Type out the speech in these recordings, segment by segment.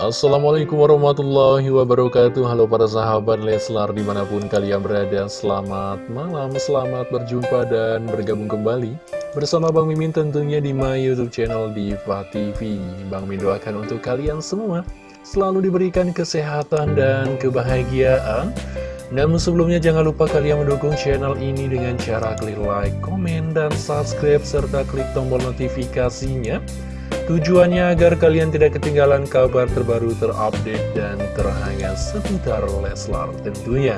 Assalamualaikum warahmatullahi wabarakatuh. Halo para sahabat Leslar di mana pun kalian berada Selamat malam, selamat berjumpa dan bergabung kembali Bersama Bang Mimin tentunya di my youtube channel Diva TV Bang Mimin doakan untuk kalian semua Selalu diberikan kesehatan dan kebahagiaan. Namun sebelumnya jangan lupa kalian mendukung channel ini dengan cara klik like, komen, dan subscribe Serta klik tombol notifikasinya Tujuannya agar kalian tidak ketinggalan kabar terbaru terupdate dan terhangat seputar Leslar tentunya.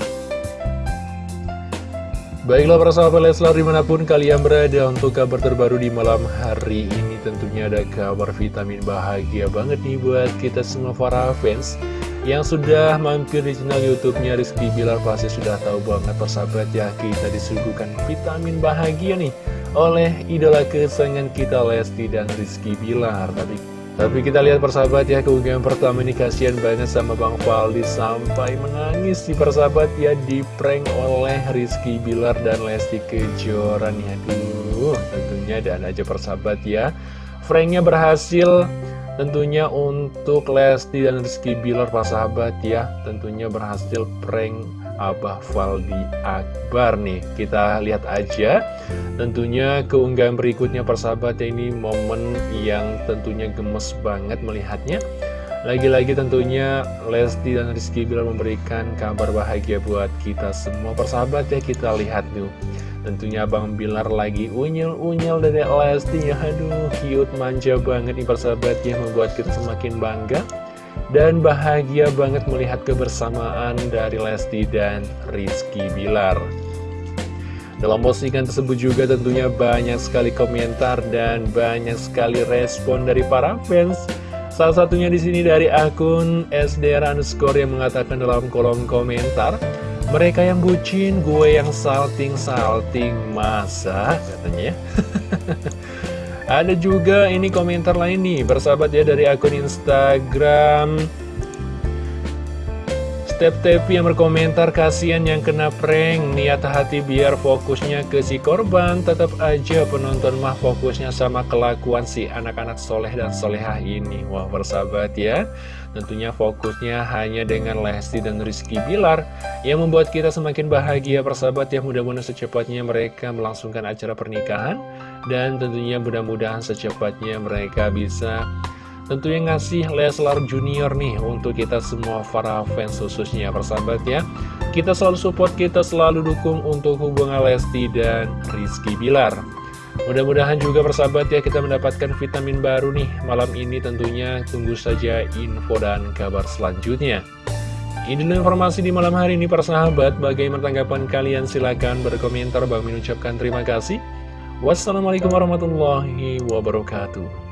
Baiklah para sahabat Leslar di mana pun kalian berada untuk kabar terbaru di malam hari ini tentunya ada kabar vitamin bahagia banget nih buat kita semua para fans yang sudah mampir di channel YouTube-nya Rizky Bilar pasti sudah tahu banget persahabat ya kita disuguhkan vitamin bahagia nih oleh idola kesayangan kita Lesti dan Rizky Bilar. Tapi tapi kita lihat persahabat ya keunggahan pertama ini kasihan banget sama Bang Faldi sampai menangis di persahabat ya di prank oleh Rizky Bilar dan Lesti Kejora nih aduh tentunya dan aja persahabat ya. Pranknya berhasil tentunya untuk Lesti dan Rizky Bilar persahabat ya. Tentunya berhasil prank Abah Faldi Akbar nih. Kita lihat aja Tentunya keunggahan berikutnya persahabat ya ini momen yang tentunya gemes banget melihatnya. Lagi-lagi tentunya Lesti dan Rizky Bilar memberikan kabar bahagia buat kita semua persahabat ya. Kita lihat tuh. Tentunya Bang Bilar lagi unyel-unyel dari Lesti ya. Aduh cute manja banget nih persahabat ya Membuat kita semakin bangga dan bahagia banget melihat kebersamaan dari Lesti dan Rizky Bilar. Dalam postingan tersebut juga tentunya banyak sekali komentar dan banyak sekali respon dari para fans. Salah satunya di sini dari akun SDR underscore yang mengatakan dalam kolom komentar, mereka yang bucin, gue yang salting-salting, masa katanya. Ada juga ini komentar lain nih, bersahabat ya dari akun Instagram Step TV yang berkomentar kasihan yang kena prank. Niat hati biar fokusnya ke si korban Tetap aja penonton mah fokusnya sama kelakuan si anak-anak soleh dan solehah ini. Wah bersahabat ya. Tentunya fokusnya hanya dengan Lesti dan Rizky Bilar Yang membuat kita semakin bahagia persahabat ya. Mudah-mudahan secepatnya mereka melangsungkan acara pernikahan dan tentunya mudah-mudahan secepatnya mereka bisa tentunya ngasih Leslar Junior nih untuk kita semua para fans khususnya persahabat ya. Kita selalu support, kita selalu dukung untuk hubungan Lesti dan Rizky Bilar. Mudah-mudahan juga persahabat ya kita mendapatkan vitamin baru nih malam ini tentunya tunggu saja info dan kabar selanjutnya. Ini informasi di malam hari ini persahabat, bagaimana tanggapan kalian silahkan berkomentar, bang mengucapkan terima kasih. Wassalamualaikum warahmatullahi wabarakatuh.